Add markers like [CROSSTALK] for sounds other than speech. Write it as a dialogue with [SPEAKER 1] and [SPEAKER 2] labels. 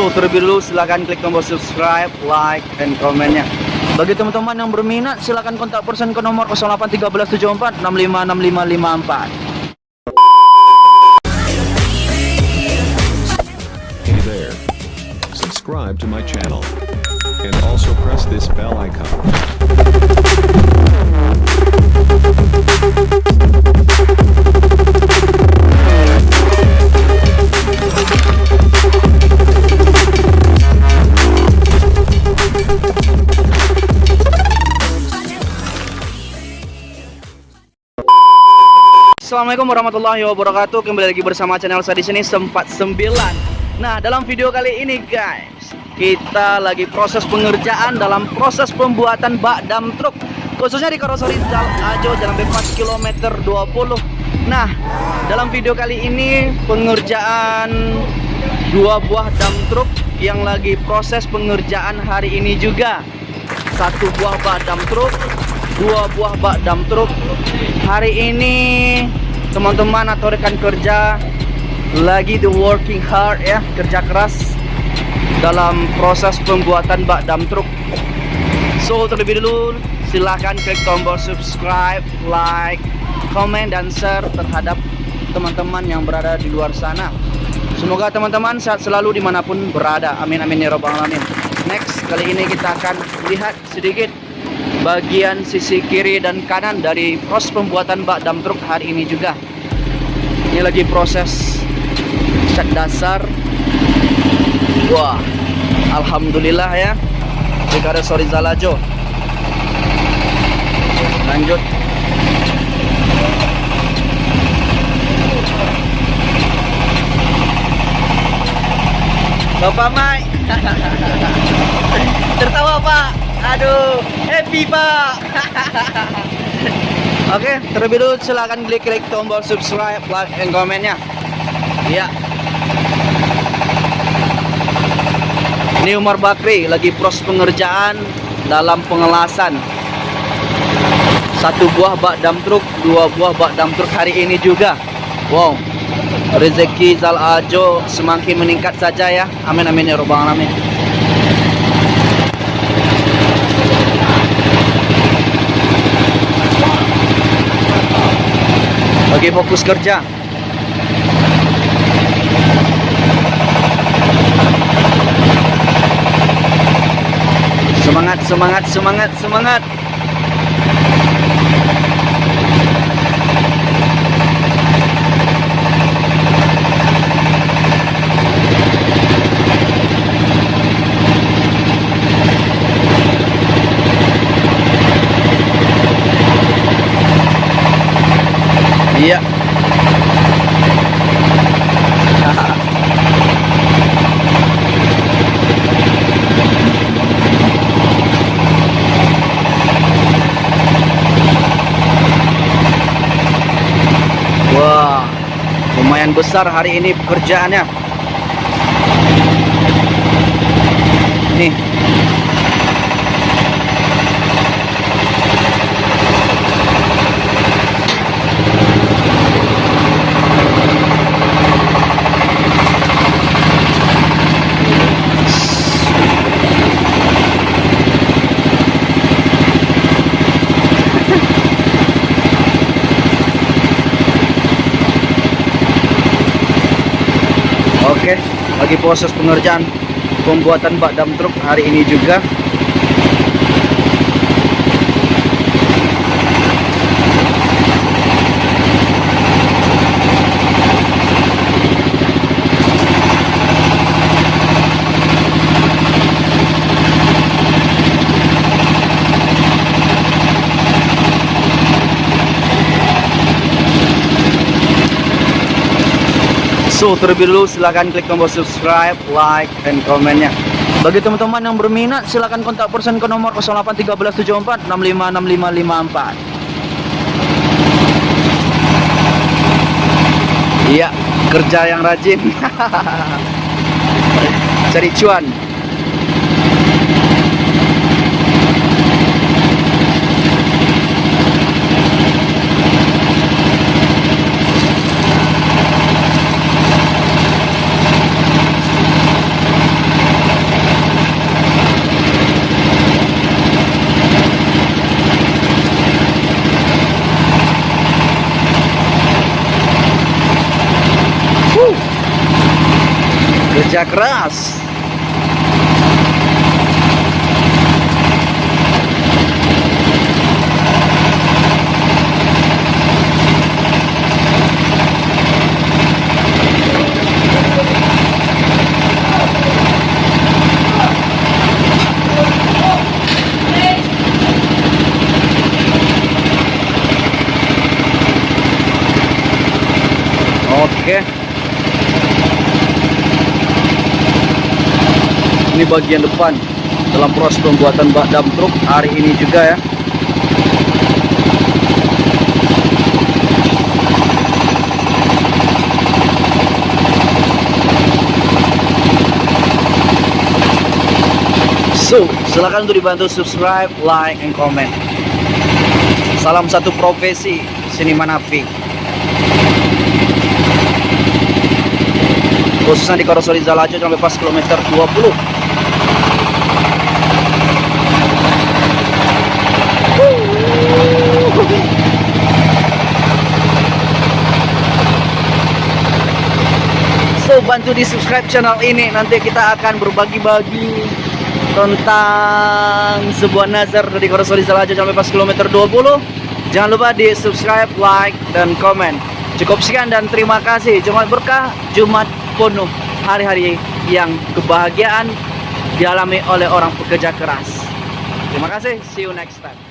[SPEAKER 1] So terlebih dulu silahkan klik tombol subscribe, like, dan komennya. Bagi teman-teman yang berminat silahkan kontak person ke nomor 081374 656554.
[SPEAKER 2] Hey there. Subscribe to my channel. And also press this bell icon.
[SPEAKER 1] Assalamualaikum warahmatullahi wabarakatuh. Kembali lagi bersama channel saya di sini sempat 9. Nah, dalam video kali ini guys, kita lagi proses pengerjaan dalam proses pembuatan bak dam truk khususnya di Karoseri Jal Ajo Jalan B4 kilometer 20. Nah, dalam video kali ini pengerjaan dua buah dam truk yang lagi proses pengerjaan hari ini juga. Satu buah bak dam truk, dua buah bak dam truk. Hari ini teman-teman atau rekan kerja lagi the working hard ya, kerja keras dalam proses pembuatan bak dam truk. So terlebih dulu silahkan klik tombol subscribe, like, komen dan share terhadap teman-teman yang berada di luar sana. Semoga teman-teman sehat selalu di mana pun berada. Amin amin ya robbal alamin. Next kali ini kita akan lihat sedikit bagian sisi kiri dan kanan dari proses pembuatan bak dam truk hari ini juga. Ini lagi proses cat dasar. Wah, alhamdulillah ya. Ricardo Sorizalajo. Lanjut. Bapak Mai. [LAUGHS] Tertawa Pak. Aduh, happy Pak. [LAUGHS] Oke, terlebih dulu silakan klik klik tombol subscribe, like, dan komennya. Iya. Ini Umar Bakri lagi proses pengerjaan dalam pengelasan. Satu buah bak dam truk, dua buah bak dam truk hari ini juga. Wow. Rezeki Zal Ajo semakin meningkat saja ya. Amin amin ya robbal alamin. Lagi fokus kerja. Semangat, semangat, semangat, semangat. Iya. [LAUGHS] Wah, lumayan besar hari ini pekerjaannya. Nih. Lagi proses pengerjaan pembuatan bak dam truk hari ini juga. So terlebih dulu silahkan klik tombol subscribe, like, dan komennya. Bagi teman-teman yang berminat silahkan kontak person ke nomor 081374 656554. Iya, kerja yang rajin. [LAUGHS] Cari cuan. Pekerja keras. Oke. Ini bagian depan dalam proses pembuatan bak dam truk hari ini juga ya. So, silakan untuk dibantu subscribe, like, and comment. Salam satu profesi, seniman api. khususnya di Korosoli Zalajo sampai pas kilometer 20 So bantu di subscribe channel ini. Nanti kita akan berbagi-bagi tentang sebuah nazar dari Korosoli Zalajo sampai pas kilometer 20 Jangan lupa di subscribe, like, dan komen. Cukup sekian dan terima kasih. Jumat berkah, Jumat penuh hari-hari yang kebahagiaan dialami oleh orang pekerja keras. Terima kasih, see you next time.